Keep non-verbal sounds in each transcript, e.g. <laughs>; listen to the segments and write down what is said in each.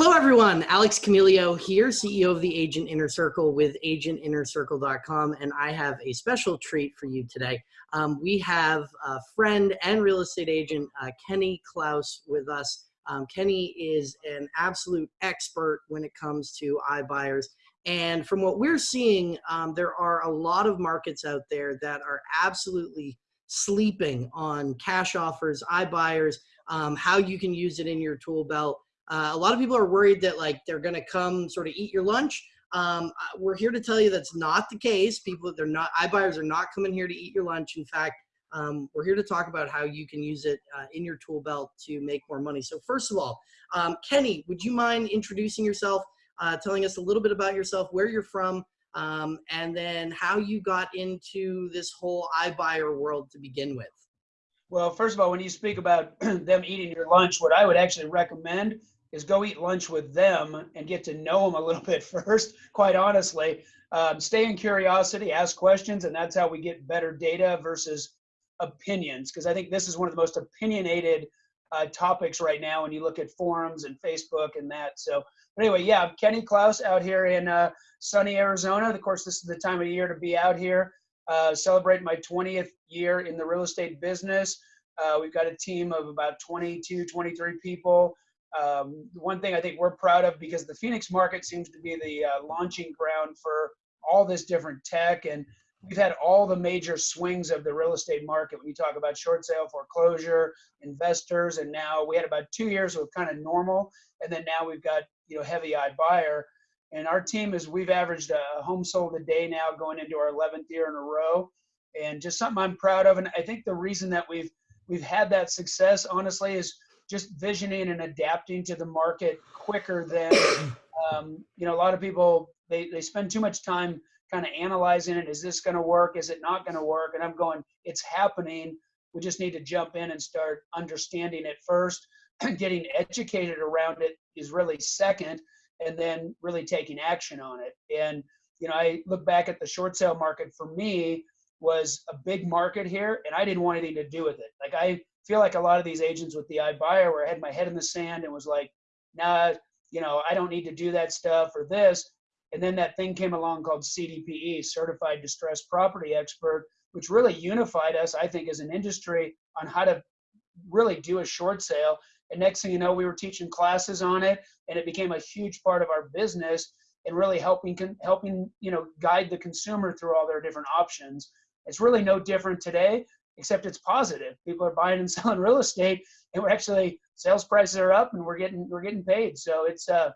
Hello, everyone. Alex Camilio here, CEO of the Agent Inner Circle with agentinnercircle.com, and I have a special treat for you today. Um, we have a friend and real estate agent, uh, Kenny Klaus, with us. Um, Kenny is an absolute expert when it comes to iBuyers. And from what we're seeing, um, there are a lot of markets out there that are absolutely sleeping on cash offers, iBuyers, um, how you can use it in your tool belt. Uh, a lot of people are worried that like they're going to come sort of eat your lunch. Um, uh, we're here to tell you that's not the case. People, they're not iBuyers are not coming here to eat your lunch. In fact, um, we're here to talk about how you can use it uh, in your tool belt to make more money. So first of all, um, Kenny, would you mind introducing yourself, uh, telling us a little bit about yourself, where you're from, um, and then how you got into this whole iBuyer world to begin with? Well, first of all, when you speak about <clears throat> them eating your lunch, what I would actually recommend is go eat lunch with them and get to know them a little <laughs> bit first, quite honestly. Um, stay in curiosity, ask questions, and that's how we get better data versus opinions. Because I think this is one of the most opinionated uh, topics right now when you look at forums and Facebook and that. So, but anyway, yeah, I'm Kenny Klaus out here in uh, sunny Arizona. Of course, this is the time of year to be out here, uh, celebrating my 20th year in the real estate business. Uh, we've got a team of about 22, 23 people. Um, one thing I think we're proud of because the Phoenix market seems to be the uh, launching ground for all this different tech and we've had all the major swings of the real estate market. When you talk about short sale foreclosure investors and now we had about two years of kind of normal and then now we've got you know heavy iBuyer and our team is we've averaged a home sold a day now going into our 11th year in a row and just something i'm proud of and i think the reason that we've we've had that success honestly is just visioning and adapting to the market quicker than <coughs> um, you know a lot of people they, they spend too much time kind of analyzing it. Is this going to work? Is it not going to work? And i'm going it's happening. We just need to jump in and start understanding it first. <clears throat> Getting educated around it is really second and then really taking action on it. And you know i look back at the short sale market for me was a big market here and i didn't want anything to do with it. Like i feel like a lot of these agents with the iBuyer where I had my head in the sand and was like, nah, you know, I don't need to do that stuff or this. And then that thing came along called CDPE, Certified Distressed Property Expert, which really unified us, I think, as an industry on how to really do a short sale. And next thing you know, we were teaching classes on it, and it became a huge part of our business and really helping helping you know guide the consumer through all their different options. It's really no different today except it's positive. People are buying and <laughs> selling real estate, and we're actually sales prices are up, and we're getting we're getting paid. So it's uh,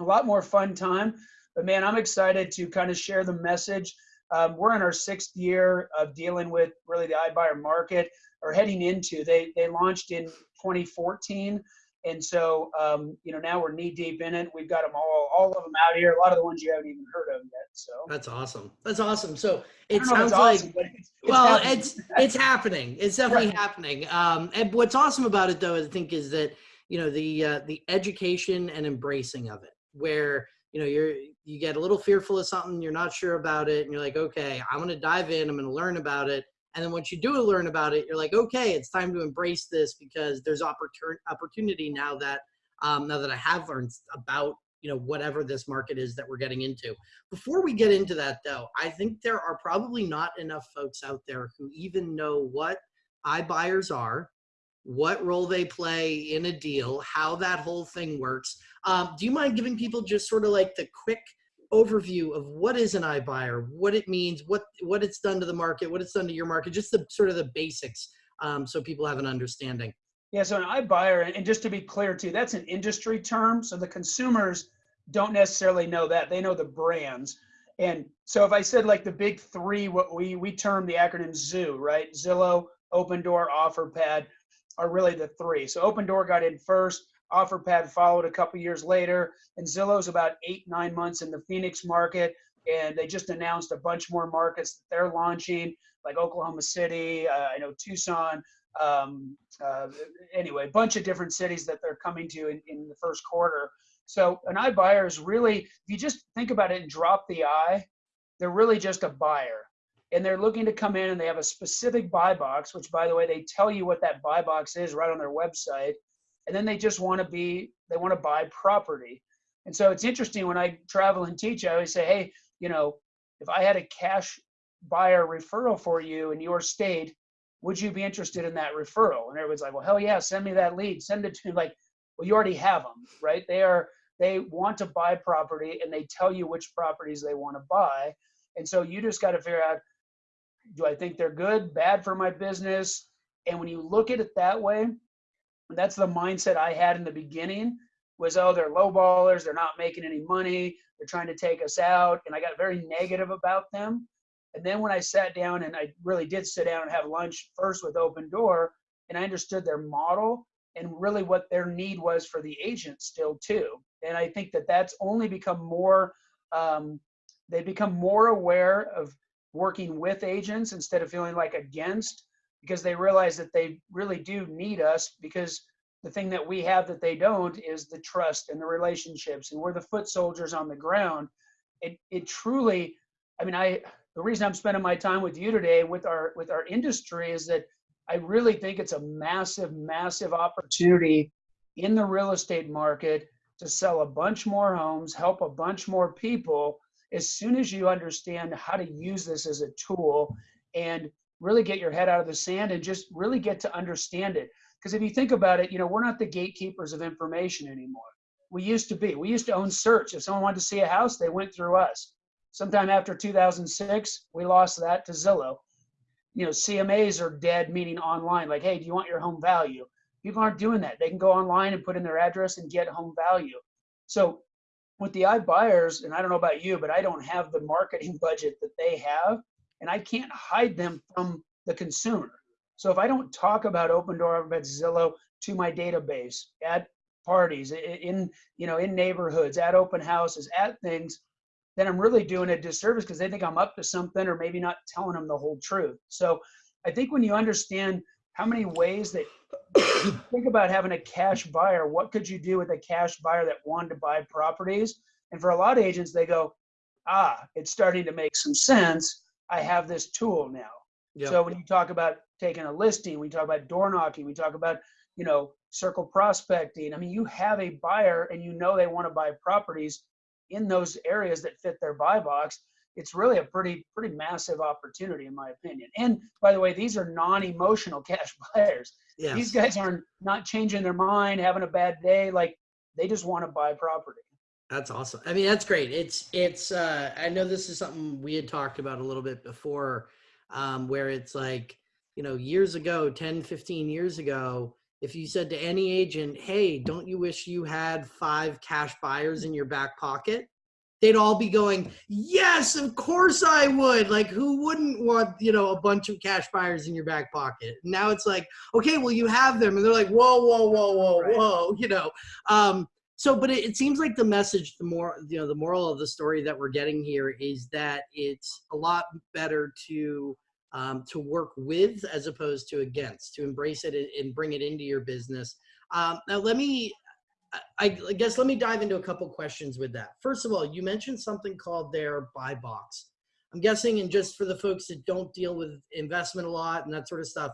a lot more fun time. But man, I'm excited to kind of share the message. Um, we're in our sixth year of dealing with really the iBuyer market, or heading into. They they launched in 2014 and so, um, you know, now we're knee deep in it. We've got them all, all of them out here. A lot of the ones you haven't even heard of yet. So that's awesome. That's awesome. So it sounds like, awesome, it's, it's well, happening. it's it's happening. It's definitely right. happening. Um, and what's awesome about it, though, I think, is that you know the uh, the education and embracing of it, where you know you're you get a little fearful of something, you're not sure about it, and you're like, okay, I'm going to dive in. I'm going to learn about it and then once you do learn about it, you're like, okay, it's time to embrace this because there's opportunity opportunity now that um, now that I have learned about you know whatever this market is that we're getting into. Before we get into that though, I think there are probably not enough folks out there who even know what iBuyers are, what role they play in a deal, how that whole thing works. Um, do you mind giving people just sort of like the quick overview of what is an iBuyer, what it means, what what it's done to the market, what it's done to your market, just the sort of the basics, um, so people have an understanding. Yeah, so an iBuyer, and just to be clear too, that's an industry term. So the consumers don't necessarily know that; they know the brands. And so if I said like the big three, what we we term the acronym ZOO, right? Zillow, Opendoor, OfferPad are really the three. So Opendoor got in first. OfferPad followed a couple years later, and Zillow's about eight, nine months in the Phoenix market, and they just announced a bunch more markets that they're launching, like Oklahoma City, uh, I know Tucson, um, uh, anyway, a bunch of different cities that they're coming to in, in the first quarter. So an iBuyer is really, if you just think about it and drop the I, they're really just a buyer. And they're looking to come in and they have a specific buy box, which by the way, they tell you what that buy box is right on their website and then they just want to be they want to buy property. And so it's interesting when I travel and teach, I always say, hey, you know, if I had a cash buyer referral for you in your state, would you be interested in that referral? And everybody's like, well, hell yeah, send me that lead. Send it to me. Like, well, you already have them, right? They are they want to buy property and they tell you which properties they want to buy. And so you just got to figure out, do I think they're good, bad for my business? And when you look at it that way, that's the mindset I had in the beginning was, oh, they're low ballers. They're not making any money. They're trying to take us out. And I got very negative about them. And then when I sat down and I really did sit down and have lunch first with Opendoor, and I understood their model and really what their need was for the agent still too. And I think that that's only become more, um, they become more aware of working with agents instead of feeling like against because they realize that they really do need us because the thing that we have that they don't is the trust and the relationships and we're the foot soldiers on the ground. It, it truly, I mean, I, the reason I'm spending my time with you today with our, with our industry is that I really think it's a massive, massive opportunity in the real estate market to sell a bunch more homes, help a bunch more people as soon as you understand how to use this as a tool and really get your head out of the sand and just really get to understand it. Because if you think about it, you know, we're not the gatekeepers of information anymore. We used to be. We used to own search. If someone wanted to see a house, they went through us. Sometime after 2006, we lost that to Zillow. You know, CMAs are dead, meaning online. Like, hey, do you want your home value? People aren't doing that. They can go online and put in their address and get home value. So with the iBuyers, and I don't know about you, but I don't have the marketing <laughs> budget that they have and I can't hide them from the consumer. So if I don't talk about Opendoor about Zillow to my database at parties, in you know, in neighborhoods, at open houses, at things, then I'm really doing a disservice because they think I'm up to something or maybe not telling them the whole truth. So I think when you understand how many ways that <coughs> think about having a cash buyer, what could you do with a cash buyer that wanted to buy properties? And for a lot of agents, they go, ah, it's starting to make some sense I have this tool now. Yep. So when you talk about taking a listing, we talk about door knocking, we talk about, you know, circle prospecting. I mean, you have a buyer and you know they want to buy properties in those areas that fit their buy box. It's really a pretty, pretty massive opportunity in my opinion. And by the way, these are non-emotional cash <laughs> buyers. Yes. These guys are not not changing their mind, having a bad day. Like they just want to buy property. That's awesome. I mean, that's great. It's it's. Uh, I know this is something we had talked about a little bit before, um, where it's like you know years ago 10 15 years ago if you said to any agent hey don't you wish you had five cash buyers in your back pocket they'd all be going yes of course i would like who wouldn't want you know a bunch of cash buyers in your back pocket now it's like okay well you have them and they're like whoa whoa whoa whoa right. whoa you know um so but it, it, seems like the message the more you know the moral of the story that we're getting here is that it's a lot better to um, to work with as opposed to against to embrace it and bring it into your business. Um, now let me I, I guess let me dive into a couple questions with that. First of all you mentioned something called their buy box. I'm guessing and just for the folks that don't deal with investment a lot and that sort of stuff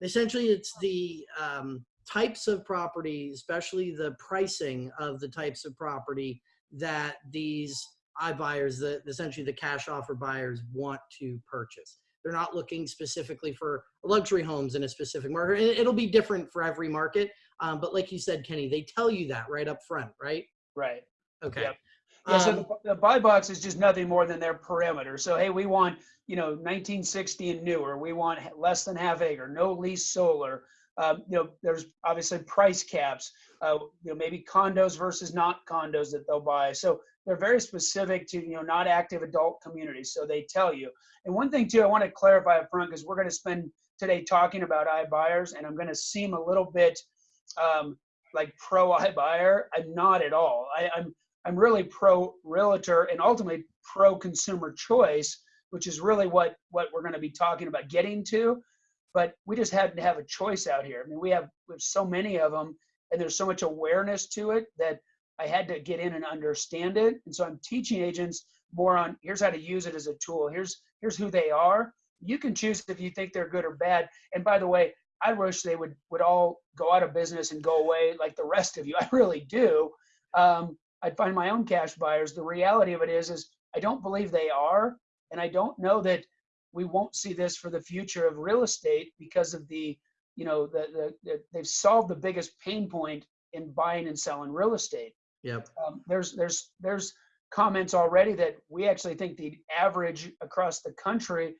essentially it's the um, types of property, especially the pricing of the types of property that these iBuyers, the essentially the cash offer buyers want to purchase. They're not looking specifically for luxury homes in a specific market. And it'll be different for every market. Um, but like you said, Kenny, they tell you that right up front, right? Right. Okay. Yep. Yeah, so um, the, the, buy box is just nothing more than their perimeter. So, hey, we want, you know, 1960 and newer. We want less than half acre, no lease solar, um, you know, there's obviously price caps, uh, you know, maybe condos versus not condos that they'll buy. So they're very specific to, you know, not active adult communities. So they tell you. And one thing too, I want to clarify up front because we're going to spend today talking about iBuyers and I'm going to seem a little bit um, like pro iBuyer. I'm not at all. I, I'm, I'm really pro realtor and ultimately pro consumer choice, which is really what, what we're going to be talking about getting to but we just had to have a choice out here. I mean, we have, we have so many of them and there's so much awareness to it that I had to get in and understand it. And so I'm teaching agents more on here's how to use it as a tool. Here's here's who they are. You can choose if you think they're good or bad. And by the way, I wish they would would all go out of business and go away like the rest of you. <laughs> I really do. Um, I'd find my own cash buyers. The reality of it is, is I don't believe they are, and I don't know that we won't see this for the future of real estate because of the, you know, the, the, the they've solved the biggest pain point in buying and selling real estate. Yep. Um, there's there's there's comments already that we actually think the average across the country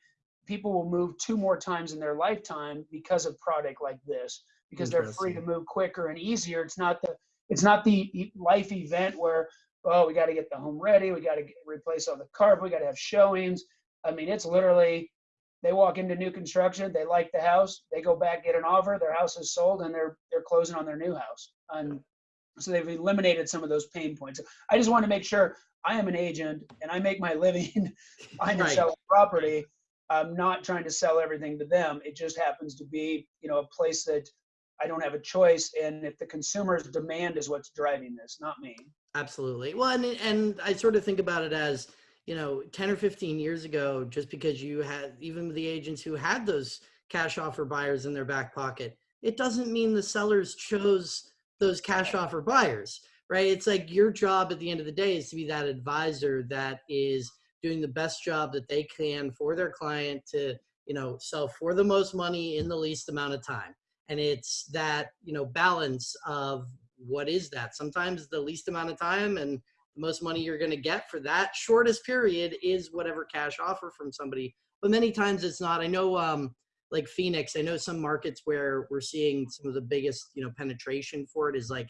people will move two more times in their lifetime because of product like this because they're free to move quicker and easier it's not the it's not the life event where oh we got to get the home ready we got to replace all the carpet we got to have showings i mean it's literally they walk into new construction they like the house they go back get an offer their house is sold and they're they're closing on their new house. And so they've eliminated some of those pain points. I just want to make sure i am an agent and i make my <laughs> living buying and Right. selling property. I'm not trying to sell everything to them. It just happens to be you know a place that i don't have a choice and if the consumer's demand is what's driving this not me. Absolutely. Well, and and I sort of think about it as you know, ten or fifteen years ago, just because you had even the agents who had those cash offer buyers in their back pocket, it doesn't mean the sellers chose those cash offer buyers, right? It's like your job at the end of the day is to be that advisor that is doing the best job that they can for their client to you know sell for the most money in the least amount of time. And it's that you know balance of what is that? Sometimes the least amount of time and the most money you're going to get for that. Shortest period is whatever cash offer from somebody. But many times it's not. I know um like phoenix i know some markets where we're seeing some of the biggest you know penetration for it is like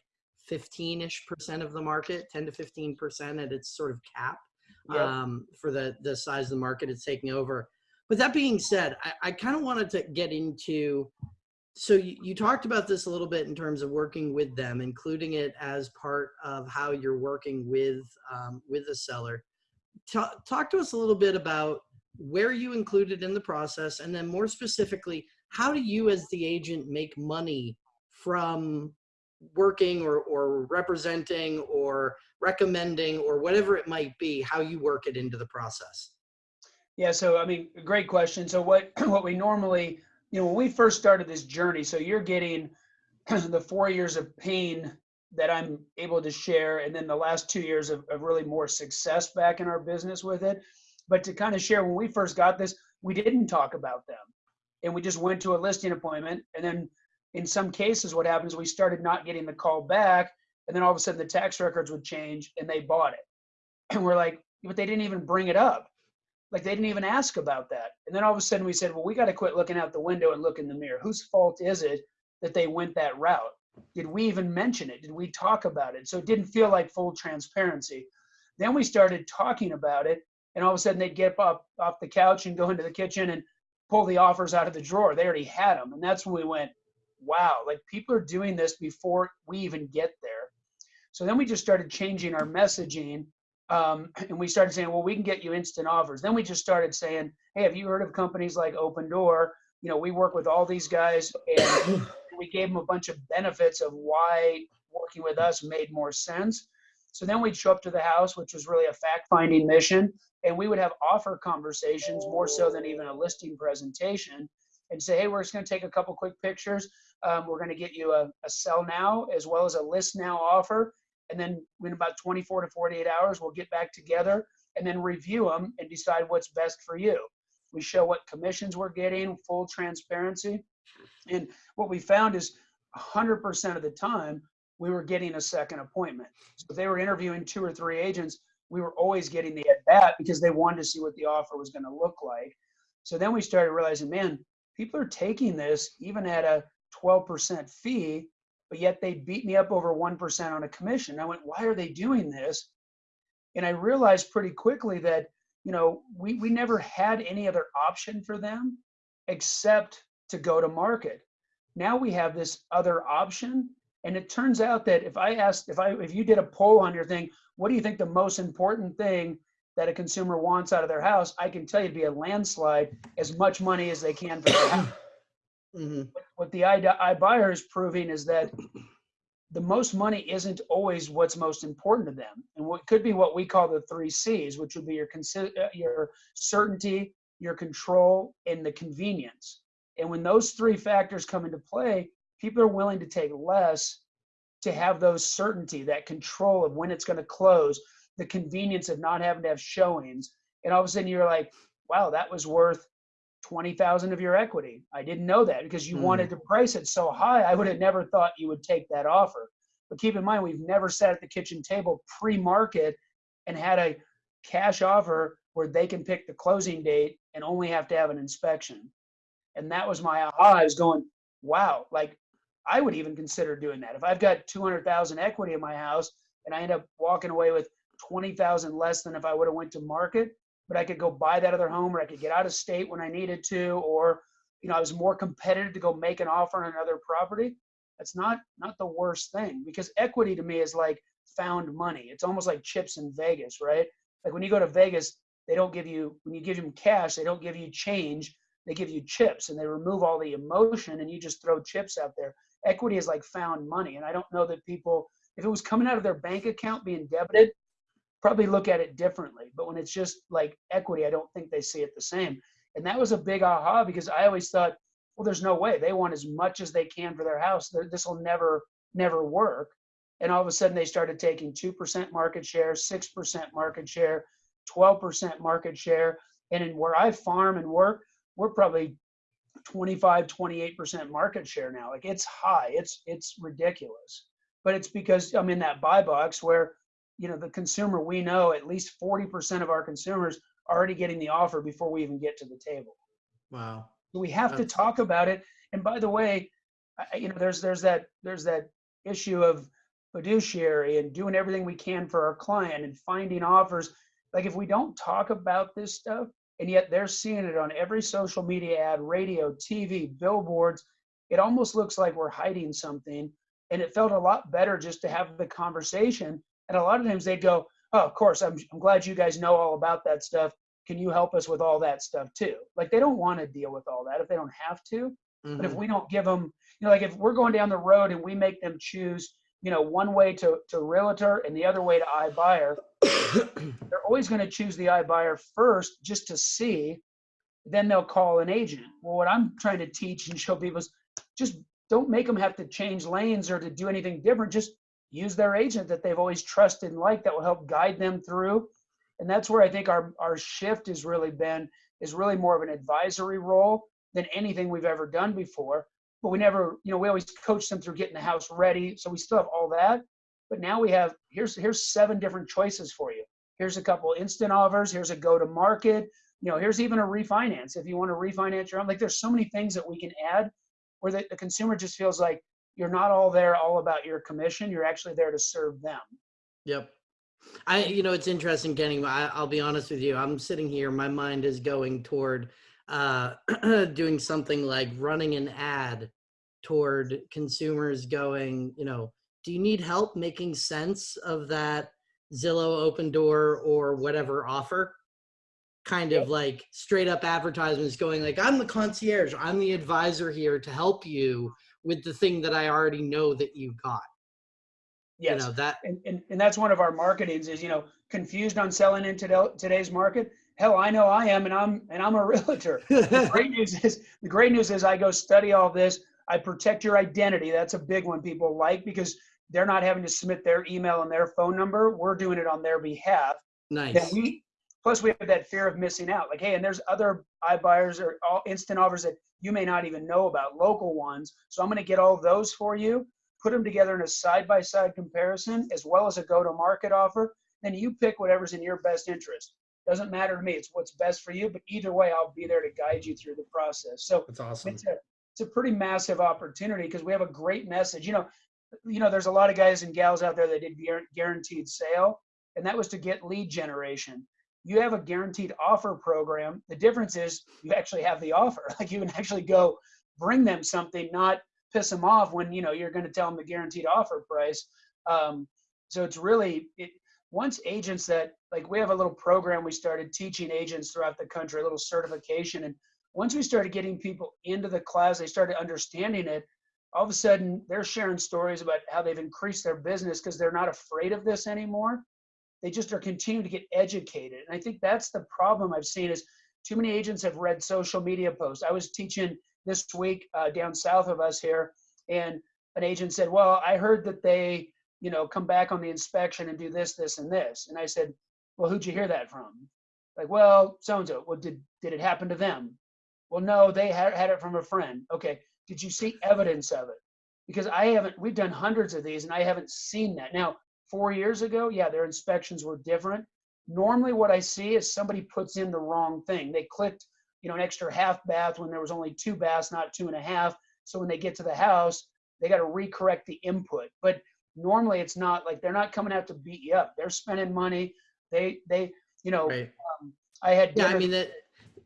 15ish percent of the market 10 to 15 percent at its sort of cap Yep. um, for the the size of the market it's taking over. But that being said i, I kind of wanted to get into so you, you talked about this a little bit in terms of working with them including it as part of how you're working with um, with the seller Ta- talk to us a little bit about where you included in the process and then more specifically how do you as the agent make money from working or, or representing or recommending or whatever it might be how you work it into the process Yeah, so I mean, great question. So what <clears throat> what we normally, you know, when we first started this journey, so you're getting <clears throat> the four years of pain that I'm able to share, and then the last two years of, of really more success back in our business with it. But to kind of share, when we first got this, we didn't talk about them, and we just went to a listing appointment, and then in some cases, what happens, we started not getting the call back, and then all of a sudden the tax records would change, and they bought it, <clears throat> and we're like, but they didn't even bring it up like they didn't even ask about that. And then all of a sudden we said, well, we got to quit looking out the window and look in the mirror. Whose fault is it that they went that route? Did we even mention it? Did we talk about it? So it didn't feel like full transparency. Then we started talking about it, and all of a sudden they'd get up off the couch and go into the kitchen and pull the offers out of the drawer. They already had them. And that's when we went, wow, like people are doing this before we even get there. So then we just started changing our messaging um, <clears throat> and we started saying, well, we can get you instant offers. Then we just started saying, hey, have you heard of companies like Opendoor? You know, we work with all these guys, and <coughs> we gave them a bunch of benefits of why working with us made more sense. So then we'd show up to the house, which was really a fact-finding mission, and we would have offer conversations more so than even a listing presentation, and say, hey, we're just going to take a couple quick pictures. Um, we're going to get you a, a sell now as well as a list now offer and then in about 24 to 48 hours we'll get back together and then review them and decide what's best for you. We show what commissions we're getting full transparency. And what we found is 100% of the time we were getting a second appointment. So if they were interviewing two or three agents we were always getting the at bat because they wanted to see what the offer was going to look like. So then we started realizing man people are taking this even at a 12% fee but yet they beat me up over 1% on a commission. I went, why are they doing this? And I realized pretty quickly that, you know, we, we never had any other option for them except to go to market. Now we have this other option. And it turns out that if I asked, if I, if you did a poll on your thing, what do you think the most important thing that a consumer wants out of their house? I can tell you to be a landslide as much money as they can for their house hmm what the I, buyer is proving is that the most money isn't always what's most important to them, and what could be what we call the three C's, which would be your uh, your certainty, your control, and the convenience. And when those three factors come into play, people are willing to take less to have those certainty, that control of when it's going to close, the convenience of not having to have showings. And all of a sudden you're like, wow, that was worth 20,000 of your equity. I didn't know that because you Hmm. wanted to price it so high. I would have never thought you would take that offer. But keep in mind, we've never sat at the kitchen table pre-market and had a cash offer where they can pick the closing date and only have to have an inspection. And that was my aha. I was going, wow, like I would even consider doing that. If I've got 200,000 equity in my house and I end up walking away with 20,000 less than if I would have went to market, but I could go buy that other home or I could get out of state when I needed to, or, you know, I was more competitive to go make an offer on another property. That's not, not the worst thing because equity to me is like found money. It's almost like chips in Vegas, right? Like when you go to Vegas, they don't give you, when you give them cash, they don't give you change. They give you chips and they remove all the emotion and you just throw chips out there. Equity is like found money. And I don't know that people, if it was coming out of their bank account being debited, probably look at it differently. But when it's just like equity, I don't think they see it the same. And that was a big aha because I always thought, well, there's no way they want as much as they can for their house. This will never, never work. And all of a sudden they started taking 2% market share, 6% market share, 12% market share. And in where I farm and work, we're probably 25, 28% market share now. Like it's high, it's, it's ridiculous. But it's because I'm in that buy box where you know the consumer we know at least 40% of our consumers are already getting the offer before we even get to the table. Wow. we have to talk about it. And by the way you know there's there's that there's that issue of fiduciary and doing everything we can for our client and finding offers. Like if we don't talk about this stuff and yet they're seeing it on every social media ad radio tv billboards it almost looks like we're hiding something. And it felt a lot better just to have the conversation and a lot of times they'd go, Oh, of course, I'm, I'm glad you guys know all about that stuff. Can you help us with all that stuff too? Like they don't want to deal with all that if they don't have to. But if Mhm. we don't give them, you know, like if we're going down the road and we make them choose, you know, one way to, to realtor and the other way to iBuyer, <coughs> they're always going to choose the iBuyer first just to see. Then they'll call an agent. Well, what I'm trying to teach and show people is just don't make them have to change lanes or to do anything different. Just use their agent that they've always trusted and liked that will help guide them through. And that's where I think our, our shift has really been, is really more of an advisory role than anything we've ever done before. But we never, you know, we always coach them through getting the house ready. So we still have all that. But now we have, here's, here's seven different choices for you. Here's a couple instant offers. Here's a go to market. You know, here's even a refinance. If you want to refinance your own, like there's so many things that we can add where the, the consumer just feels like you're not all there all about your commission. You're actually there to serve them. Yep. I, you know, it's interesting, Kenny. I, I'll be honest with you. I'm sitting here. My mind is going toward uh, <clears throat> doing something like running an ad toward consumers going, you know, do you need help making sense of that Zillow Opendoor or whatever offer? Kind of like straight up advertisements going like, I'm the concierge. I'm the advisor here to help you with the thing that I already know that you got. Yes. You know, that and, and, and that's one of our marketings is, you know, confused on selling in today, today's market. Hell, I know I am, and I'm, and I'm a <laughs> realtor. The great <laughs> news is, the great news is I go study all this. I protect your identity. That's a big one people like because they're not having to submit their email and their phone number. We're doing it on their behalf. Then nice. we, plus we have that fear of missing out. Like, hey, and there's other iBuyers or all instant offers that you may not even know about, local ones. So I'm going to get all those for you, put them together in a side-by-side comparison, as well as a go-to-market offer. Then you pick whatever's in your best interest. Doesn't matter to me. It's what's best for you. But either way, I'll be there to guide you through the process. So That's awesome. it's a it's a pretty massive opportunity because we have a great message. You know, you know, there's a lot of guys and gals out there that did guaranteed sale, and that was to get lead generation. You have a guaranteed offer program. The difference is you actually have the offer. <laughs> Like you can actually go bring them something, not piss them off when you know you're going to tell them the guaranteed offer price. Um, so it's really it, once agents that like we have a little program we started teaching agents throughout the country, a little certification, and once we started getting people into the class, they started understanding it. All of a sudden, they're sharing stories about how they've increased their business because they're not afraid of this anymore. They just are continuing to get educated. And I think that's the problem I've seen is too many agents have read social media posts. I was teaching this week uh, down south of us here, and an agent said, "Well, I heard that they, you know, come back on the inspection and do this, this, and this." And I said, "Well, who'd you hear that from?" Like, "Well, so and so." Well, did did it happen to them? Well, no, they had had it from a friend. Okay, did you see evidence of it? Because I haven't. We've done hundreds of these, and I haven't seen that. Now, four years ago, yeah, their inspections were different. Normally, what I see is somebody puts in the wrong thing. They clicked, you know, an extra half bath when there was only two baths, not two and a half. So when they get to the house, they got to recorrect the input. But normally, it's not like they're not coming out to beat you up. They're spending money. They they you know. Right. Um, I had Yeah, I mean that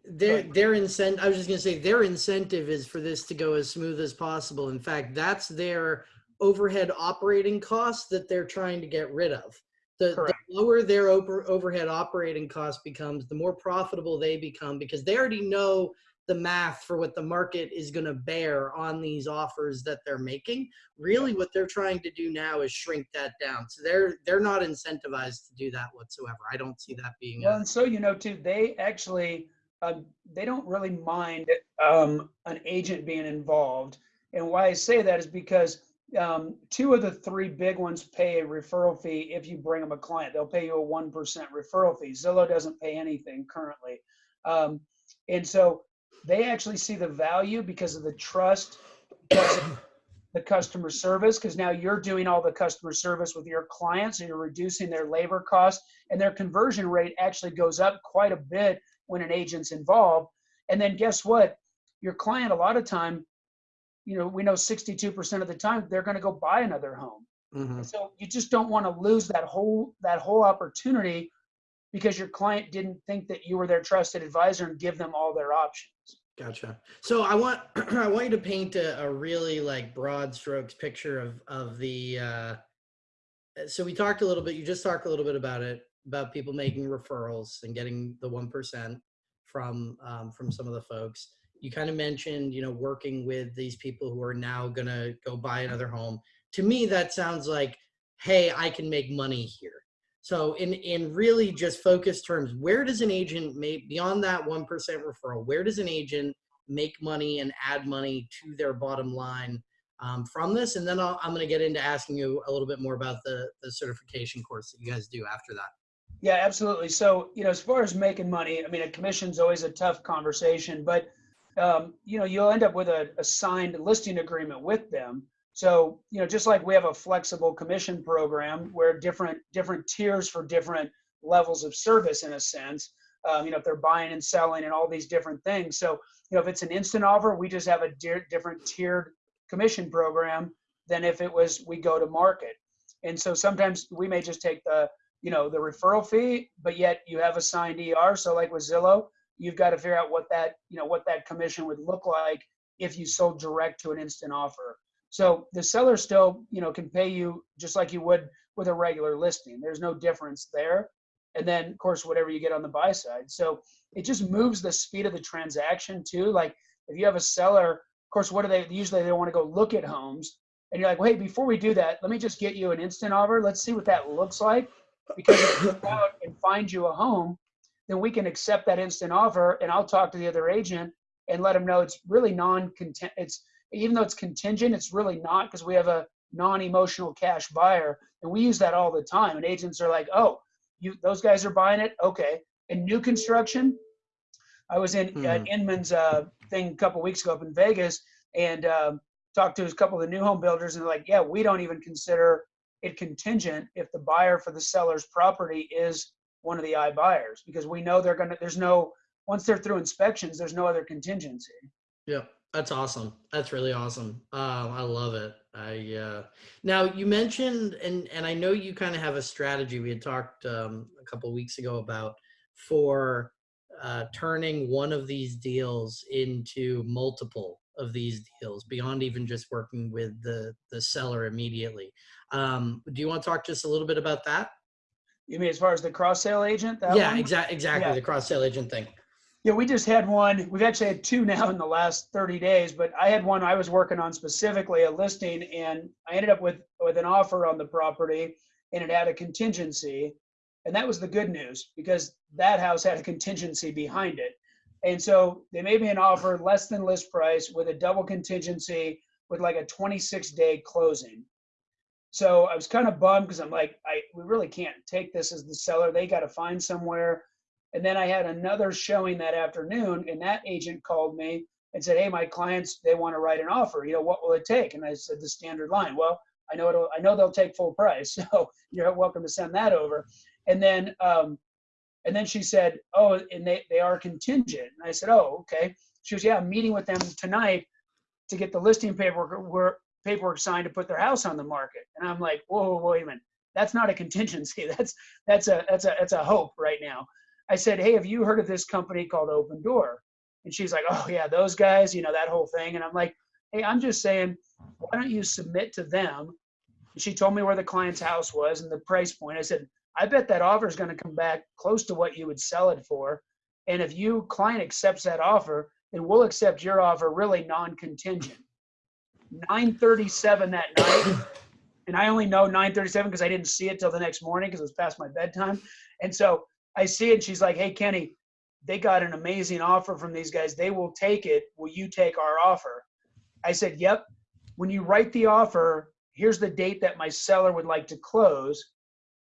their ahead. their incent I was just gonna say their incentive is for this to go as smooth as possible. In fact, that's their overhead operating costs that they're trying to get rid of. The, the lower their over, overhead operating cost becomes, the more profitable they become because they already know the math for what the market is going to bear on these offers that they're making. Really, what they're trying to do now is shrink that down. So they're they're not incentivized to do that whatsoever. I don't see that being. Well, and so you know too, they actually um, they don't really mind um, an agent being involved. And why I say that is because um, two of the three big ones pay a referral fee if you bring them a client. They'll pay you a one percent referral fee. Zillow doesn't pay anything currently, um, and so they actually see the value because of the trust, of the customer service. Because now you're doing all the customer service with your clients, and you're reducing their labor costs and their conversion rate actually goes up quite a bit when an agent's involved. And then guess what? Your client, a lot of time, you know, we know 62% of the time they're going to go buy another home. Mhm. So you just don't want to lose that whole that whole opportunity because your client didn't think that you were their trusted advisor and give them all their options. Gotcha. So I want <clears throat> I want you to paint a, a really like broad strokes picture of of the. Uh, so we talked a little bit. You just talked a little bit about it about people making referrals and getting the one percent from um, from some of the folks. You kind of mentioned you know working with these people who are now gonna go buy another home. To me, that sounds like, hey, I can make money here. So in in really just focused terms, where does an agent make beyond that one percent referral? Where does an agent make money and add money to their bottom line um, from this? And then I'll, I'm going to get into asking you a little bit more about the the certification course that you guys do after that. Yeah, absolutely. So, you know, as far as making money, I mean, a commission's always a tough conversation, but, um, you know, you'll end up with a, a signed listing agreement with them. So, you know, just like we have a flexible commission program where different different tiers for different levels of service, in a sense, um, you know, if they're buying and selling and all these different things. So, you know, if it's an instant offer, we just have a di- different tiered commission program than if it was we go to market. And so sometimes we may just take the you know the referral fee but yet you have a signed er so like with zillow you've got to figure out what that you know what that commission would look like if you sold direct to an instant offer. So the seller still you know can pay you just like you would with a regular listing. There's no difference there. And then of course whatever you get on the buy side. So it just moves the speed of the transaction too. Like if you have a seller of course what do they usually they want to go look at homes. And you're like well, hey before we do that let me just get you an instant offer. Let's see what that looks like. Because if you go out and find you a home, then we can accept that instant offer, and I'll talk to the other agent and let them know it's really non-content. It's even though it's contingent, it's really not because we have a non-emotional cash buyer, and we use that all the time. And agents are like, "Oh, you those guys are buying it, okay." In new construction, I was in at Mhm. Inman's uh, thing a couple weeks ago up in Vegas, and um, talked to a couple of the new home builders, and they're like, "Yeah, we don't even consider." it contingent if the buyer for the seller's property is one of the iBuyers because we know they're gonna there's no once they're through inspections there's no other contingency. yeah that's awesome. That's really awesome. Um, I love it. I uh, now you mentioned and and I know you kind of have a strategy. We had talked um, a couple weeks ago about for uh, turning one of these deals into multiple of these deals beyond even just working with the the seller immediately. Um, do you want to talk just a little bit about that? You mean as far as the cross sale agent? That yeah, one? exactly. Exactly. Yeah. The cross sale agent thing. Yeah, we just had one. We've actually had two <laughs> now in the last 30 days, but I had one I was working on specifically a listing, and I ended up with with an offer on the property, and it had a contingency, and that was the good news because that house had a contingency behind it. And so they made me an offer less than list price with a double contingency with like a 26 day closing. So I was kind of bummed because I'm like, I we really can't take this as the seller. They got to find somewhere. And then I had another showing that afternoon, and that agent called me and said, "Hey, my clients they want to write an offer. You know, what will it take?" And I said the standard line. Well, I know it'll, I know they'll take full price, <laughs> so you're welcome to send that over. And then um, and then she said, "Oh, and they they are contingent." And I said, "Oh, okay." She was, "Yeah, I'm meeting with them tonight to get the listing paperwork paperwork signed to put their house on the market." And I'm like, "Whoa, whoa wait a minute. That's not a contingency. <laughs> That's that's a that's a that's a hope right now." I said, "Hey, have you heard of this company called Opendoor?" And she's like, "Oh yeah, those guys, you know that whole thing." And I'm like, "Hey, I'm just saying, why don't you submit to them?" And she told me where the client's house was and the price point. I said, "I bet that offer is going to come back close to what you would sell it for." And if you client accepts that offer, then we'll accept your offer really non-contingent. 9:37 that night, and I only know 9:37 because I didn't see it till the next morning because it was past my bedtime. And so I see it. And she's like, "Hey, Kenny, they got an amazing offer from these guys. They will take it. Will you take our offer?" I said, "Yep." When you write the offer, here's the date that my seller would like to close,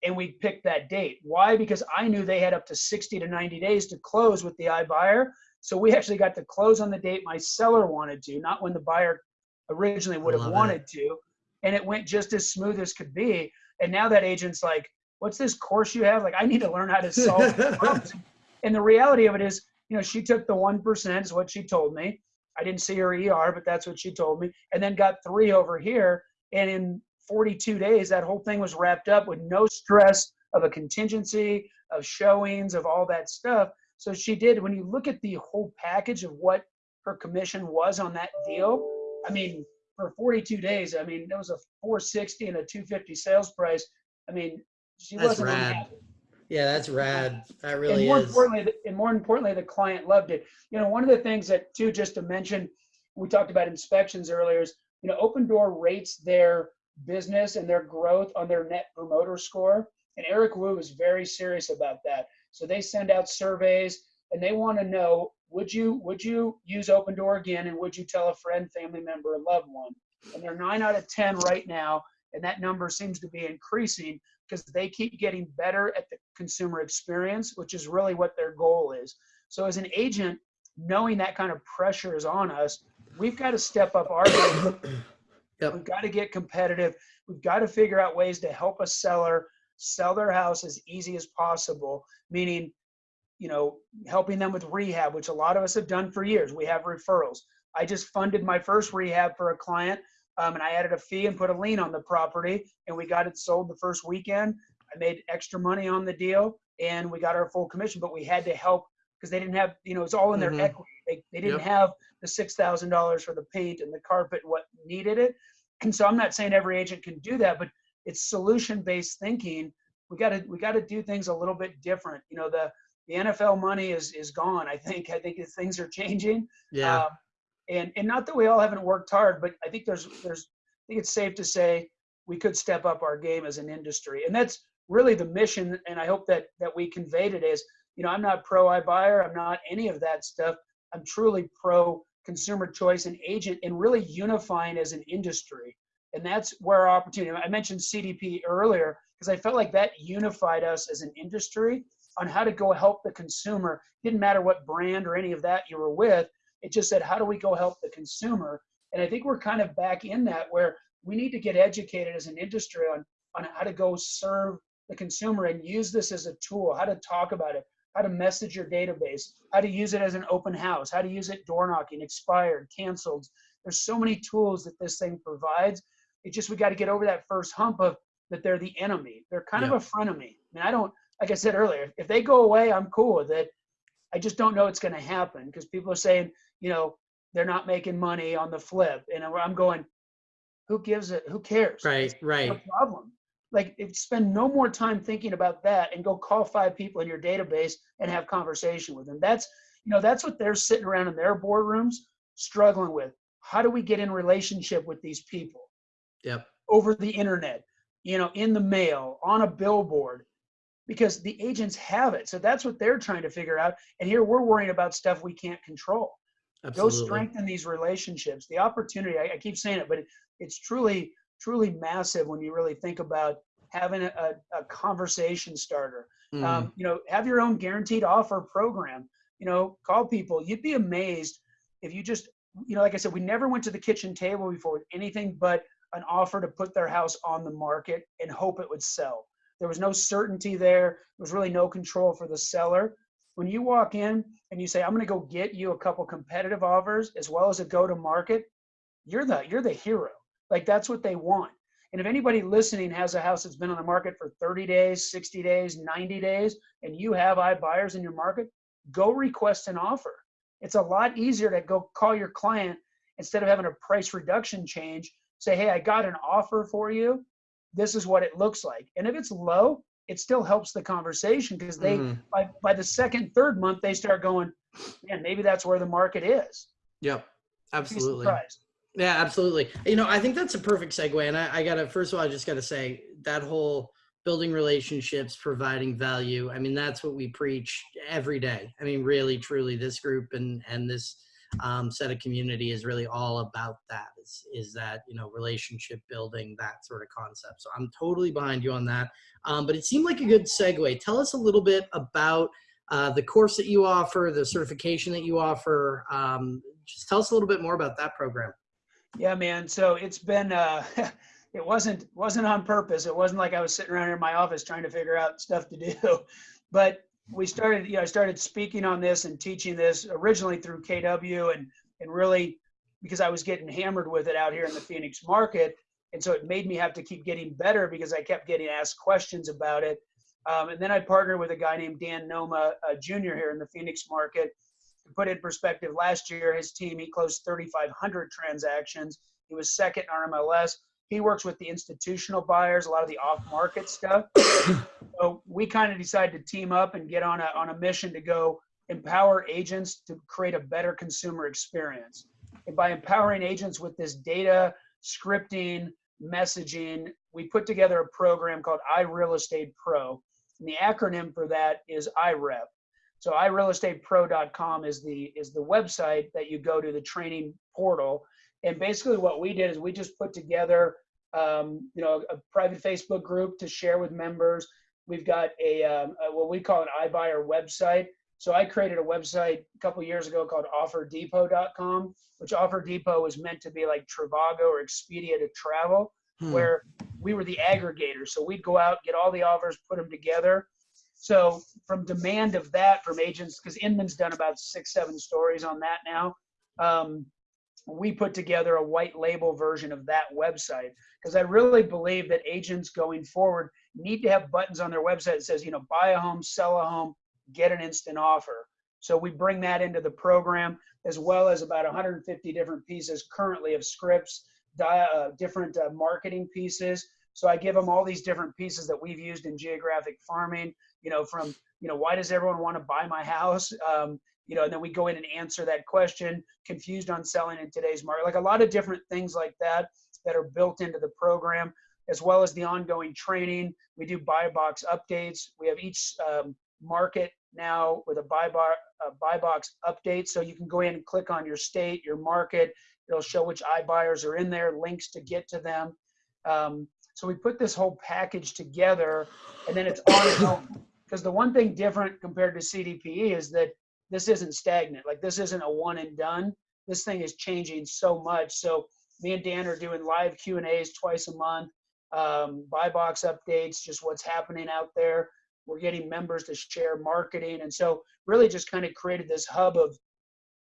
and we picked that date. Why? Because I knew they had up to 60 to 90 days to close with the iBuyer. So we actually got to close on the date my seller wanted to, not when the buyer originally would have wanted it. to. And it went just as smooth as could be. And now that agent's like, what's this course you have? Like, I need to learn how to solve <laughs> problems. And the reality of it is, you know, she took the 1% is what she told me. I didn't see her ER, but that's what she told me. And then got three over here. And in 42 days, that whole thing was wrapped up with no stress of a contingency, of showings, of all that stuff. So she did, when you look at the whole package of what her commission was on that deal, I mean, for 42 days, I mean, there was a 460 and a 250 sales price. I mean, she That's wasn't rad. unhappy. Yeah, that's rad. That really and more is. importantly, the- and more importantly, the client loved it. You know, one of the things that too, just to mention, we talked about inspections earlier is, you know, Opendoor rates their business and their growth on their net promoter score. And Eric Wu is very serious about that. So they send out surveys and they want to know, would you would you use Opendoor again and would you tell a friend, family member, a loved one? And they're nine out of 10 right now. And that number seems to be increasing because they keep getting better at the consumer experience, which is really what their goal is. So as an agent, knowing that kind of pressure is on us, we've got to step up our game. Yep. We've got to get competitive. We've got to figure out ways to help a seller sell their house as easy as possible, meaning, you know, helping them with rehab, which a lot of us have done for years. We have referrals. I just funded my first rehab for a client um, and I added a fee and put a lien on the property and we got it sold the first weekend. I made extra money on the deal and we got our full commission, but we had to help because they didn't have, you know, it's all in their Mhm. equity. They, they didn't Yep. have the $6,000 for the paint and the carpet, and what needed it. And so I'm not saying every agent can do that, but it's solution-based thinking. We got to, we got to do things a little bit different. You know, the, the NFL money is, is gone. I think, I think things are changing. Yeah. Um, and and not that we all haven't worked hard, but I think there's there's I think it's safe to say we could step up our game as an industry, and that's really the mission. And I hope that that we conveyed it as you know I'm not pro iBuyer, I'm not any of that stuff. I'm truly pro consumer choice and agent, and really unifying as an industry. And that's where our opportunity. I mentioned CDP earlier because I felt like that unified us as an industry on how to go help the consumer. Didn't matter what brand or any of that you were with it just said, how do we go help the consumer? And I think we're kind of back in that where we need to get educated as an industry on, on how to go serve the consumer and use this as a tool, how to talk about it, how to message your database, how to use it as an open house, how to use it door knocking, expired, canceled. There's so many tools that this thing provides. It just, we got to get over that first hump of that they're the enemy. They're kind Yeah. of a frenemy. I mean, I don't, like I said earlier, if they go away, I'm cool with it. I just don't know it's going to happen because people are saying, you know, they're not making money on the flip. And I'm going, who gives it? Who cares? Right. It's Right. no problem. Like, if spend no more time thinking about that and go call five people in your database and have conversation with them. That's, you know, that's what they're sitting around in their boardrooms struggling with. How do we get in relationship with these people Yep. over the internet? You know, in the mail, on a billboard. Because the agents have it. So that's what they're trying to figure out. And here we're worrying about stuff we can't control. Absolutely. Go strengthen these relationships. The opportunity, I, I keep saying it, but it, it's truly, truly massive when you really think about having a, a, a conversation starter. Mm. Um, you know, have your own guaranteed offer program. You know, call people. You'd be amazed if you just, you know, like I said, we never went to the kitchen table before with anything but an offer to put their house on the market and hope it would sell. There was no certainty there. There was really no control for the seller. When you walk in and you say, I'm going to go get you a couple competitive offers as well as a go to market, you're the you're the hero. Like that's what they want. And if anybody listening has a house that's been on the market for 30 days, 60 days, 90 days, and you have iBuyers in your market, go request an offer. It's a lot easier to go call your client instead of having a price reduction change. Say, hey, I got an offer for you. This is what it looks like. And if it's low, it still helps the conversation because they Mhm. by by the second, third month, they start going, man, maybe that's where the market is. Yep. Absolutely. Yeah, absolutely. You know, I think that's a perfect segue. And I, I gotta first of all, I just gotta say that whole building relationships, providing value. I mean, that's what we preach every day. I mean, really, truly, this group and and this um, set of community is really all about that. Is is that you know relationship building, that sort of concept. So I'm totally behind you on that. Um, but it seemed like a good segue. Tell us a little bit about uh, the course that you offer, the certification that you offer. Um, just tell us a little bit more about that program. Yeah, man. So it's been uh <laughs> it wasn't wasn't on purpose. It wasn't like I was sitting around here in my office trying to figure out stuff to do. <laughs> But we started, you know, I started speaking on this and teaching this originally through KW and and really because I was getting hammered with it out here in the Phoenix market. And so it made me have to keep getting better because I kept getting asked questions about it. Um, and then I partnered with a guy named Dan Noma uh, Jr. here in the Phoenix market to put in perspective, last year his team he closed 3,500 transactions. He was second in RMLS. He works with the institutional buyers, a lot of the off-market stuff. <coughs> so we kind of decided to team up and get on a on a mission to go empower agents to create a better consumer experience. And by empowering agents with this data, scripting, messaging, we put together a program called iReal Estate Pro. And the acronym for that is IREP. So iRealEstatePro.com is the is the website that you go to the training portal. And basically, what we did is we just put together, um, you know, a private Facebook group to share with members. We've got a, um, a what we call an iBuyer website. So I created a website a couple years ago called OfferDepot.com, which Offer Depot was meant to be like Trivago or Expedia to travel, Hmm. where we were the aggregator. So we'd go out, get all the offers, put them together. So from demand of that from agents, because Inman's done about six, seven stories on that now. Um, we put together a white label version of that website because I really believe that agents going forward need to have buttons on their website that says, you know, buy a home, sell a home, get an instant offer. So we bring that into the program as well as about 150 different pieces currently of scripts, uh, different uh, marketing pieces. So I give them all these different pieces that we've used in geographic farming, you know, from, you know, why does everyone want to buy my house? <laughs> Um, you know, and then we go in and answer that question, confused on selling in today's market, like a lot of different things like that that are built into the program, as well as the ongoing training. We do buy box updates. We have each um, market now with a buy, bar, a buy box update. So you can go in and click on your state, your market. It'll show which iBuyers are in there, links to get to them. Um, so we put this whole package together and then it's on its own. <coughs> because the one thing different compared to CDPE is that this isn't stagnant. Like this isn't a one and done. This thing is changing so much. So me and Dan are doing live Q and A's twice a month, um, buy box updates, just what's happening out there. We're getting members to share marketing, and so really just kind of created this hub of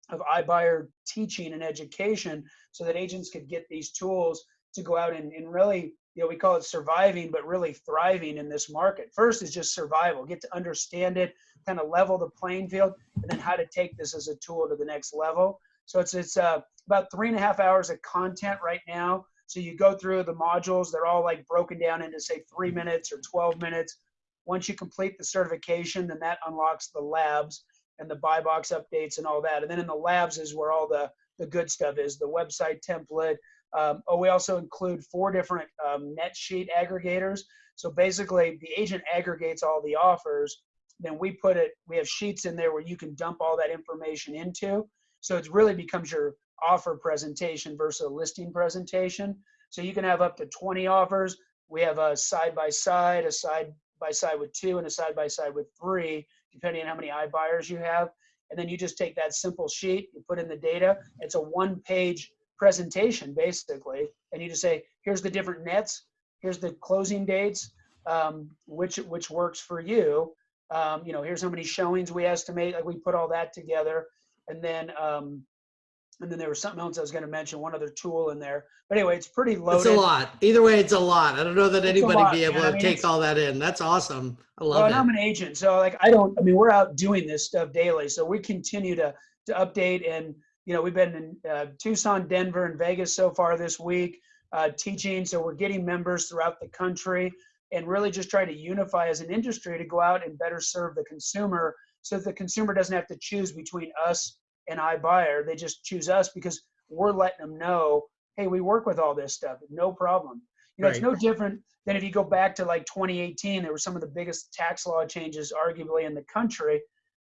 of iBuyer teaching and education, so that agents could get these tools to go out and, and really, you know, we call it surviving, but really thriving in this market. First is just survival, get to understand it, kind of level the playing field, and then how to take this as a tool to the next level. So it's it's uh, about three and a half hours of content right now. So you go through the modules; they're all like broken down into say three minutes or 12 minutes. Once you complete the certification, then that unlocks the labs and the buy box updates and all that. And then in the labs is where all the the good stuff is: the website template, Um, oh, we also include four different um, net sheet aggregators. So basically, the agent aggregates all the offers. Then we put it. We have sheets in there where you can dump all that information into. So it really becomes your offer presentation versus a listing presentation. So you can have up to 20 offers. We have a side by side, a side by side with two, and a side by side with three, depending on how many iBuyers you have. And then you just take that simple sheet, you put in the data. It's a one page presentation basically. And you just say, here's the different nets, here's the closing dates, um, which, which works for you. Um, you know, here's how many showings we estimate. Like we put all that together. And then, um, and then there was something else I was going to mention, one other tool in there. But anyway, it's pretty loaded. It's a lot. Either way, it's a lot. I don't know that It's anybody lot, be able man. I to mean, take all that in. That's awesome. I Well, love and I'm an agent, so like I don't. I mean, we're out doing this stuff daily, so we continue to to update. And you know, we've been in uh, Tucson, Denver, and Vegas so far this week, uh, teaching. So we're getting members throughout the country, and really just try to unify as an industry to go out and better serve the consumer, so that the consumer doesn't have to choose between us and iBuyer. They just choose us because we're letting them know, hey, we work with all this stuff, no problem. You know, it's no different than if you go back to like 2018, there were some of the biggest tax law changes arguably in the country.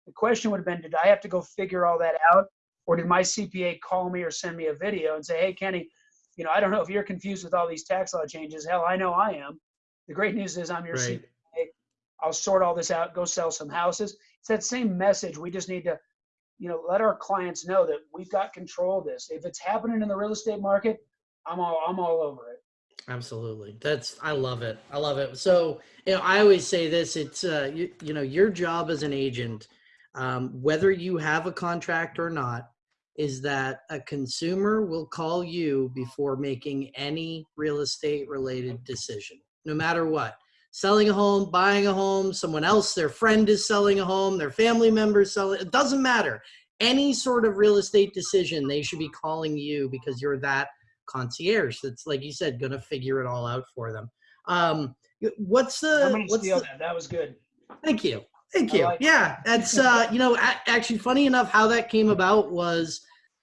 The question would have been, did I have to go figure all that out? Or did my CPA call me or send me a video and say, hey, Kenny, you know, I don't know if you're confused with all these tax law changes. Hell, I know I am. The great news is I'm your Right. CPA. I'll sort all this out, go sell some houses. It's that same message. We just need to, you know, let our clients know that we've got control of this. If it's happening in the real estate market, I'm all I'm all over it. Absolutely. That's I love it. I love it. So, you know, I always say this, it's uh you, you know, your job as an agent, um, whether you have a contract or not, is that a consumer will call you before making any real estate related decision, no matter what. Selling a home, buying a home, someone else, their friend is selling a home, their family member is selling, it doesn't matter. Any sort of real estate decision, they should be calling you because you're that concierge that's like you said going to figure it all out for them um what's the gonna what's steal the, that. That was good. thank you thank you. like yeah that's <laughs> uh you know actually funny enough how that came about was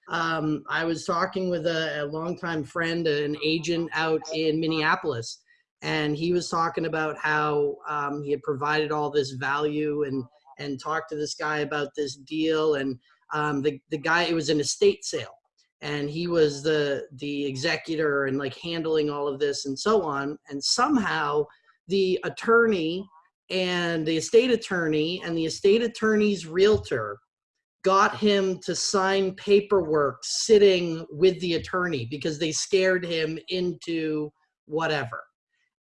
um i was talking with a, a longtime friend an agent out in minneapolis and he was talking about how um, he had provided all this value and and talked to this guy about this deal and um, the, the guy it was an estate sale and he was the the executor and like handling all of this and so on and somehow the attorney and the estate attorney and the estate attorney's realtor got him to sign paperwork sitting with the attorney because they scared him into whatever.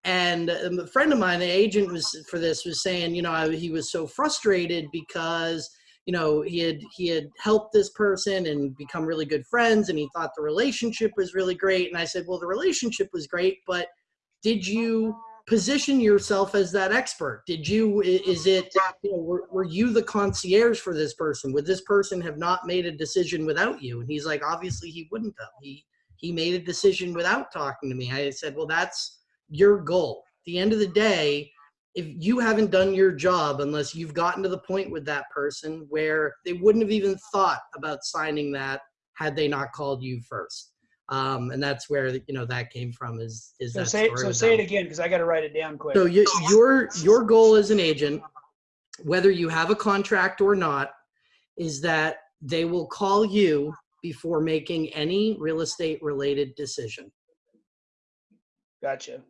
And a friend of mine the agent was for this was saying you know he was so frustrated because you know he had he had helped this person and become really good friends and he thought the relationship was really great. And i said well the relationship was great but did you position yourself as that expert? Did you is it you know were, were you the concierge for this person? Would this person have not made a decision without you? And he's like obviously he wouldn't have he he made a decision without talking to me. I said well that's your goal. At the end of the day if you haven't done your job unless you've gotten to the point with that person where they wouldn't have even thought about signing that had they not called you first um, and that's where you know that came from is is So that say so say it again because I got to write it down quick. so you, your your goal as an agent whether you have a contract or not is that they will call you before making any real estate related decision Gotcha.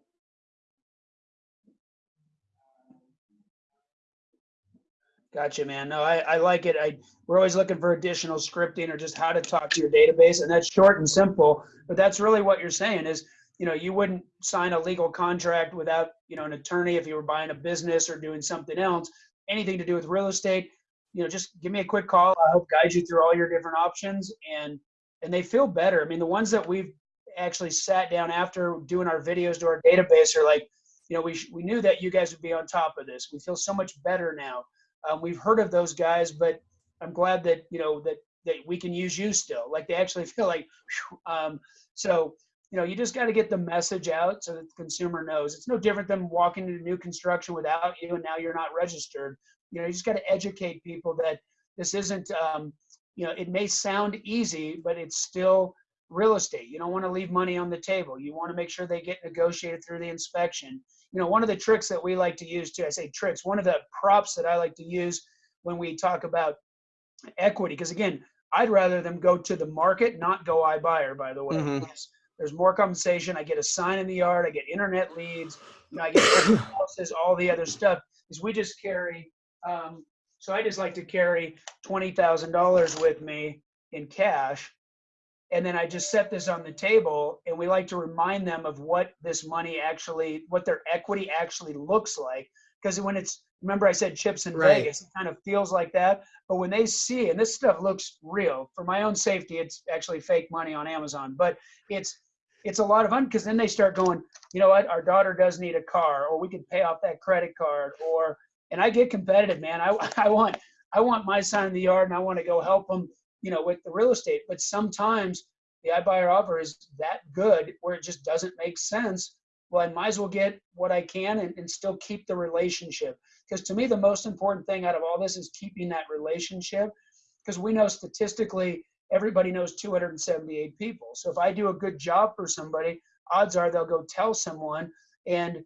Gotcha, man. No, I, I like it. I we're always looking for additional scripting or just how to talk to your database, and that's short and simple. But that's really what you're saying is, you know, you wouldn't sign a legal contract without, you know, an attorney if you were buying a business or doing something else. Anything to do with real estate, you know, just give me a quick call. I'll help guide you through all your different options, and and they feel better. I mean, the ones that we've actually sat down after doing our videos to our database are like, you know, we we knew that you guys would be on top of this. We feel so much better now. Um, we've heard of those guys, but I'm glad that you know that that we can use you still. Like they actually <laughs> feel like, um, so you know, you just got to get the message out so that the consumer knows. It's no different than walking into new construction without you, and now you're not registered. You know, you just got to educate people that this isn't. Um, you know, it may sound easy, but it's still real estate. You don't want to leave money on the table. You want to make sure they get negotiated through the inspection. You know, one of the tricks that we like to use too, I say tricks, one of the props that I like to use when we talk about equity, because again, I'd rather them go to the market, not go iBuyer, by the way. Mhm. There's more compensation. I get a sign in the yard. I get internet leads. You know, I get <coughs> houses, all the other stuff. Is we just carry. Um, so I just like to carry twenty thousand dollars with me in cash, and then I just set this on the table, and we like to remind them of what this money actually, what their equity actually looks like. Because when it's remember I said chips in Right. Vegas, it kind of feels like that. But when they see, and this stuff looks real, for my own safety, it's actually fake money on Amazon, but it's it's a lot of fun because then they start going, you know what, our daughter does need a car, or we could pay off that credit card, or and I get competitive, man. I <laughs> I want I want my son in the yard, and I want to go help them, you know, with the real estate. But sometimes the iBuyer offer is that good where it just doesn't make sense. Well, I might as well get what I can and, and still keep the relationship. Because to me, the most important thing out of all this is keeping that relationship. Because we know statistically, everybody knows 278 people. So if I do a good job for somebody, odds are they'll go tell someone. And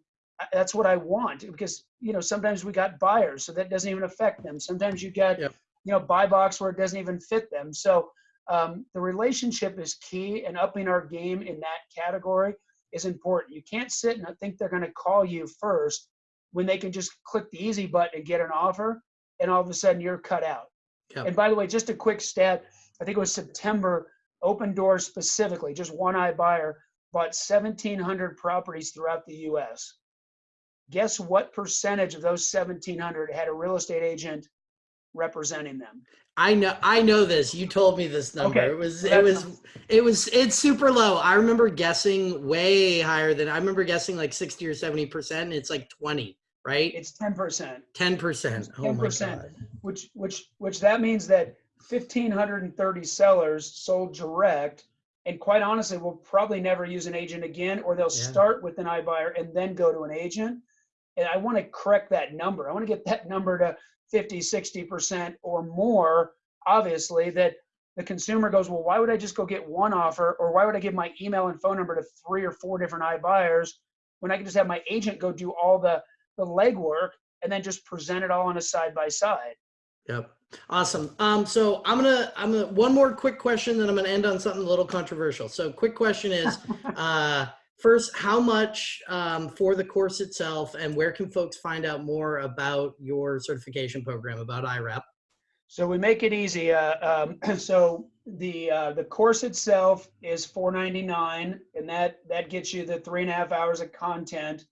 that's what I want. Because, you know, sometimes we got buyers, so that doesn't even affect them. Sometimes you get Yep. You know, buy box where it doesn't even fit them. So um, the relationship is key, and upping our game in that category is important. You can't sit and think they're going to call you first when they can just click the easy button and get an offer, and all of a sudden you're cut out. Yep. And by the way, just a quick stat I think it was September, Opendoor's specifically, just one iBuyer, bought 1,700 properties throughout the US. Guess what percentage of those 1,700 had a real estate agent representing them? I know I know this. You told me this number. Okay, It was it was it was it's super low. I remember guessing way higher than I remember guessing like 60 or 70%. It's like 20, right? It's 10%. 10%. Oh my 10%. god. which which which that means that 1530 sellers sold direct and quite honestly will probably never use an agent again or they'll Yeah. start with an iBuyer and then go to an agent and i want to correct that number i want to get that number to 50 60% or more obviously that the consumer goes well why would i just go get one offer or why would i give my email and phone number to three or four different iBuyers when i can just have my agent go do all the the legwork and then just present it all on a side by side Yep. Awesome. Um, so I'm gonna I'm gonna one more quick question, then I'm gonna end on something a little controversial. So quick question is <laughs> uh first, how much um, for the course itself and where can folks find out more about your certification program, about IREP? So we make it easy. Uh, um, <clears throat> so the uh, the course itself is four ninety nine, and that that gets you the three and a half hours of content,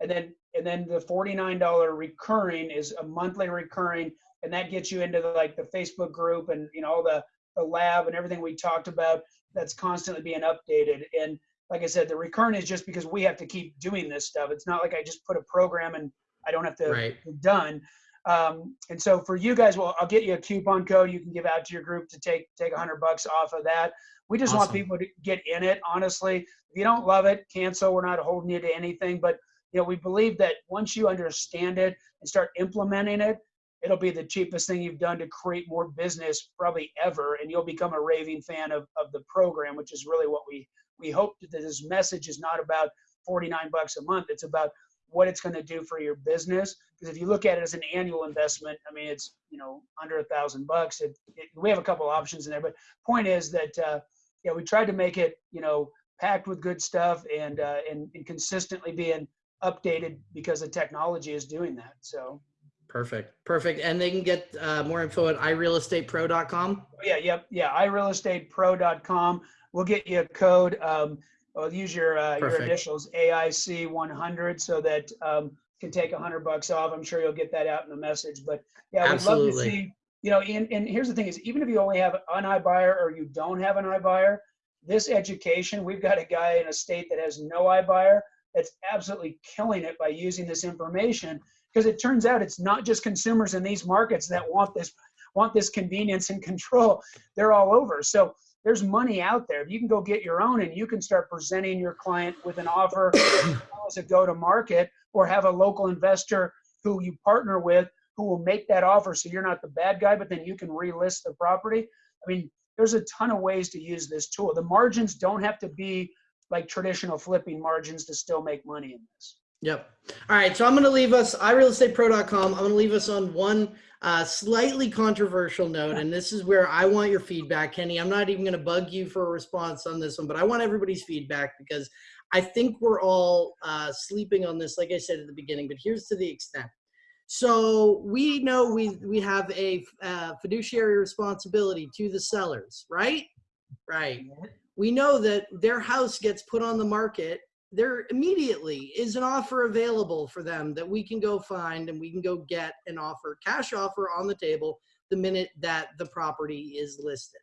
and then and then the forty nine dollar recurring is a monthly recurring, and that gets you into the, like the Facebook group and you know all the the lab and everything we talked about. That's constantly being updated. And like I said, the recurrent is just because we have to keep doing this stuff. It's not like I just put a program and I don't have to Right. done. Um, and so for you guys, well, I'll get you a coupon code you can give out to your group to take take a hundred bucks off of that. We just want people to get in it. Honestly, if you don't love it, cancel. We're not holding you to anything, but you know we believe that once you understand it and start implementing it, it'll be the cheapest thing you've done to create more business probably ever, and you'll become a raving fan of of the program, which is really what we we hope that this message is not about 49 bucks a month. It's about what it's going to do for your business. Because if you look at it as an annual investment, I mean, it's you know under a thousand bucks. We have a couple options in there, but point is that uh, yeah, we tried to make it you know packed with good stuff and uh, and, and consistently being updated because the technology is doing that. So Perfect. Perfect. And they can get uh, more info at irealestatepro.com. yeah, yep, yeah. irealestatepro.com. We'll get you a code. Um, well, use your uh, your initials AIC 100 so that um, can take a hundred bucks off. I'm sure you'll get that out in the message. But yeah, we'd love to see. You know, and, and here's the thing: is even if you only have an iBuyer or you don't have an iBuyer, this education, we've got a guy in a state that has no iBuyer that's absolutely killing it by using this information because it turns out it's not just consumers in these markets that want this want this convenience and control. They're all over. So there's money out there. You can go get your own and you can start presenting your client with an offer <coughs> as a go to market or have a local investor who you partner with who will make that offer so you're not the bad guy, but then you can relist the property. I mean, there's a ton of ways to use this tool. The margins don't have to be like traditional flipping margins to still make money in this. Yep. All right. So I'm going to leave us, irealestatepro.com. I'm going to leave us on one uh, slightly controversial note. And this is where I want your feedback, Kenny. I'm not even going to bug you for a response on this one, but I want everybody's feedback because I think we're all uh, sleeping on this, like I said at the beginning, but here's to the extent. So we know we, we have a uh, fiduciary responsibility to the sellers, right? Right. We know that their house gets put on the market there immediately is an offer available for them that we can go find and we can go get an offer, cash offer on the table the minute that the property is listed.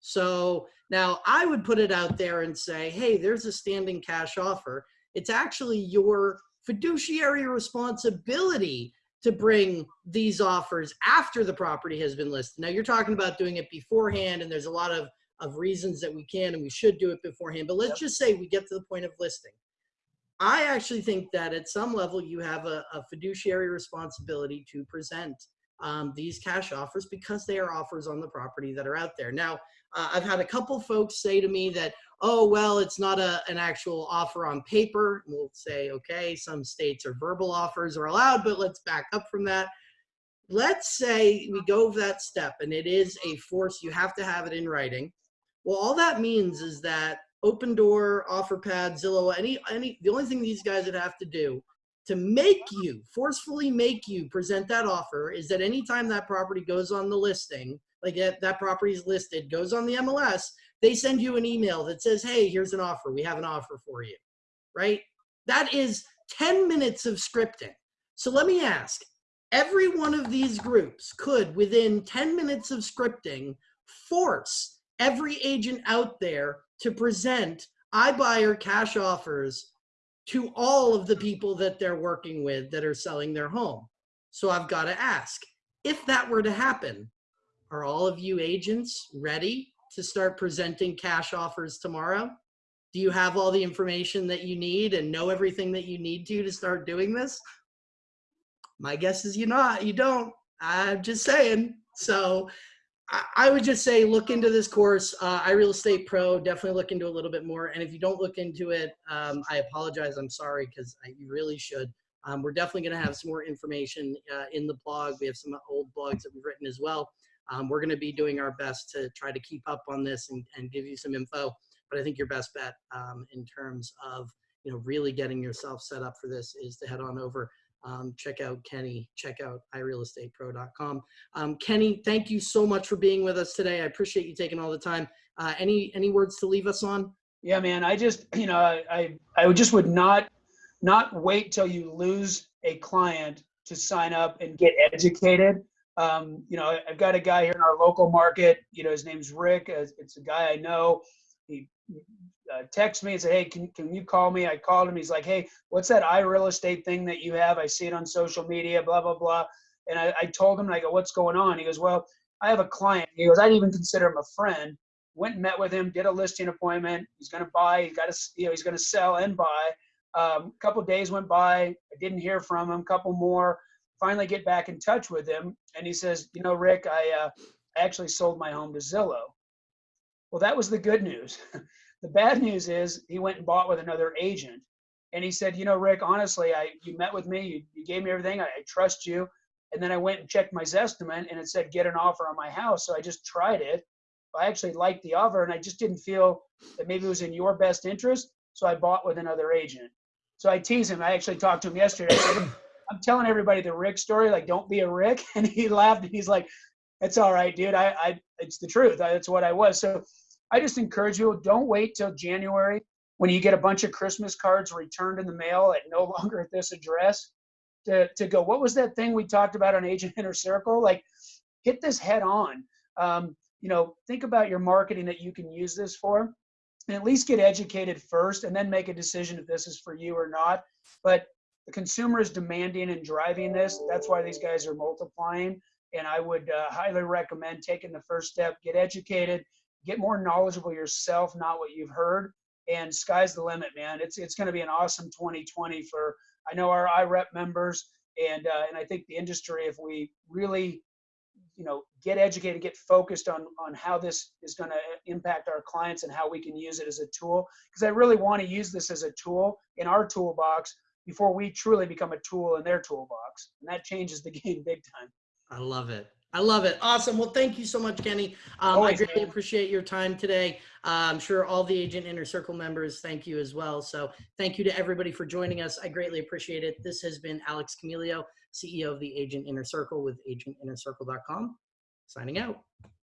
So now I would put it out there and say, hey, there's a standing cash offer. It's actually your fiduciary responsibility to bring these offers after the property has been listed. Now you're talking about doing it beforehand and there's a lot of of reasons that we can and we should do it beforehand. But let's yep. just say we get to the point of listing. I actually think that at some level you have a, a fiduciary responsibility to present um, these cash offers because they are offers on the property that are out there. Now, uh, I've had a couple folks say to me that, oh, well, it's not a, an actual offer on paper. We'll say, okay, some states are verbal offers are allowed, but let's back up from that. Let's say we go that step and it is a force, you have to have it in writing. Well, all that means is that Opendoor, OfferPad, Zillow, any, any, the only thing these guys would have to do to make you, forcefully make you present that offer is that anytime that property goes on the listing, like that, that property is listed, goes on the MLS, they send you an email that says, hey, here's an offer. We have an offer for you, right? That is 10 minutes of scripting. So let me ask, every one of these groups could, within 10 minutes of scripting, force every agent out there to present iBuyer cash offers to all of the people that they're working with that are selling their home. So I've got to ask, if that were to happen, are all of you agents ready to start presenting cash offers tomorrow? Do you have all the information that you need and know everything that you need to to start doing this? My guess is you not, you don't. I'm just saying. So I would just say look into this course. Uh, Real Estate Pro, definitely look into a little bit more. And if you don't look into it, um, I apologize. I'm sorry because you really should. Um, we're definitely going to have some more information uh, in the blog. We have some old blogs that we've written as well. Um, we're going to be doing our best to try to keep up on this and, and give you some info. But I think your best bet um, in terms of you know really getting yourself set up for this is to head on over um, check out Kenny, check out irealestatepro.com. Um, Kenny, thank you so much for being with us today. I appreciate you taking all the time. Uh, any any words to leave us on? Yeah, man. I just <clears throat> you know I I would just would not not wait till you lose a client to sign up and get educated. Um, you know, I've got a guy here in our local market. You know, his name's Rick. It's a guy I know. He uh, text me and say, hey, can, can you call me? I called him. He's like, hey, what's that iReal Estate thing that you have? I see it on social media, blah, blah, blah. And I, I told him, I go, what's going on? He goes, well, I have a client. He goes, I didn't even consider him a friend. Went and met with him, did a listing appointment. He's going to buy. He's got to, you know, he's going to sell and buy. Um, a couple days went by. I didn't hear from him. Couple more. Finally, get back in touch with him, and he says, you know, Rick, I uh, actually sold my home to Zillow. Well, that was the good news. <laughs> The bad news is he went and bought with another agent. And he said, you know, Rick, honestly, I you met with me, you, you gave me everything, I, I trust you. And then I went and checked my Zestimate and it said get an offer on my house. So I just tried it. I actually liked the offer and I just didn't feel that maybe it was in your best interest. So I bought with another agent. So I tease him. I actually talked to him yesterday. Said, I'm telling everybody the Rick story, like don't be a Rick. <laughs> And he laughed and he's like, it's all right, dude. I, I it's the truth. I, that's what I was. So I just encourage you, don't wait till January when you get a bunch of Christmas cards returned in the mail at no <laughs> longer at this address to, to go, what was that thing we talked about on Agent Inner Circle? Like, hit this head on. Um, you know, think about your marketing that you can use this for and at least get educated first and then make a decision if this is for you or not. But the consumer is demanding and driving this. That's why these guys are multiplying. And I would uh, highly recommend taking the first step, get educated, get more knowledgeable yourself, not what you've heard. And sky's the limit, man. It's it's going to be an awesome 2020 for I know our IREP members and uh, and I think the industry if we really you know, get educated, get focused on on how this is going to impact our clients and how we can use it as a tool. Because I really want to use this as a tool in our toolbox before we truly become a tool in their toolbox, and that changes the <laughs> game big time. I love it. I love it. Awesome. Well, thank you so much, Kenny. Um, I greatly man. appreciate your time today. Uh, I'm sure all the Agent Inner Circle members thank you as well. So thank you to everybody for joining us. I greatly appreciate it. This has been Alex Camilio, CEO of the Agent Inner Circle with agentinnercircle.com. Signing out.